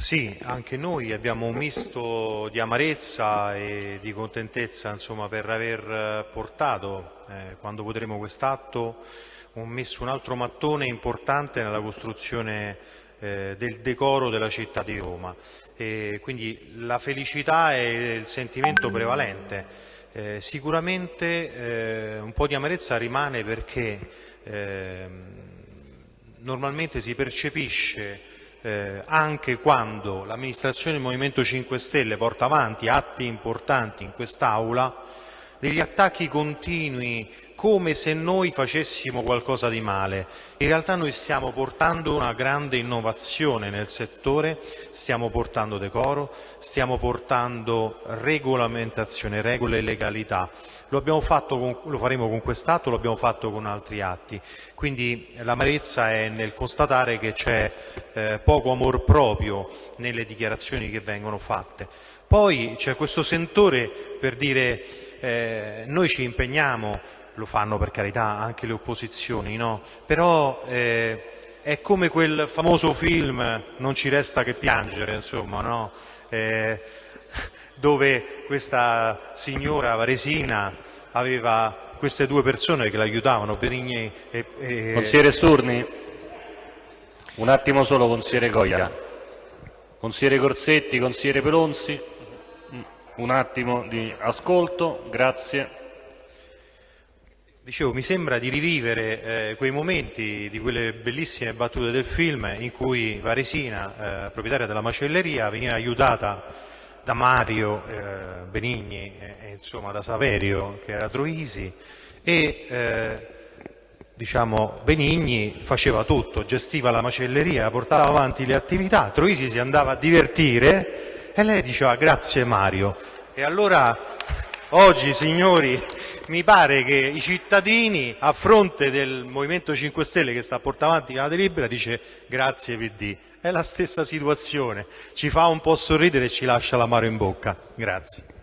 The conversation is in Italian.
Sì, anche noi abbiamo un misto di amarezza e di contentezza insomma, per aver portato, eh, quando voteremo quest'atto, un un altro mattone importante nella costruzione eh, del decoro della città di Roma. E quindi la felicità è il sentimento prevalente. Eh, sicuramente eh, un po' di amarezza rimane perché ehm, normalmente si percepisce eh, anche quando l'amministrazione del Movimento 5 Stelle porta avanti atti importanti in quest'Aula, degli attacchi continui come se noi facessimo qualcosa di male. In realtà noi stiamo portando una grande innovazione nel settore, stiamo portando decoro, stiamo portando regolamentazione, regole e legalità. Lo, con, lo faremo con quest'atto, lo abbiamo fatto con altri atti. Quindi l'amarezza è nel constatare che c'è eh, poco amor proprio nelle dichiarazioni che vengono fatte. Poi c'è questo sentore per dire eh, noi ci impegniamo, lo fanno per carità anche le opposizioni, no? però eh, è come quel famoso film Non ci resta che piangere, insomma, no? eh, dove questa signora varesina aveva queste due persone che l'aiutavano, Benigni e, e... Consigliere Sturni, un attimo solo, consigliere Goia. Consigliere Corsetti, consigliere Pelonzi un attimo di ascolto, grazie. Dicevo, mi sembra di rivivere eh, quei momenti di quelle bellissime battute del film in cui Varesina, eh, proprietaria della macelleria, veniva aiutata da Mario eh, Benigni e insomma da Saverio che era Troisi e eh, diciamo, Benigni faceva tutto, gestiva la macelleria, portava avanti le attività, Troisi si andava a divertire e lei diceva grazie Mario. E allora oggi, signori, mi pare che i cittadini, a fronte del Movimento 5 Stelle che sta a portare avanti la delibera, dice grazie PD. È la stessa situazione, ci fa un po' sorridere e ci lascia l'amaro in bocca. Grazie.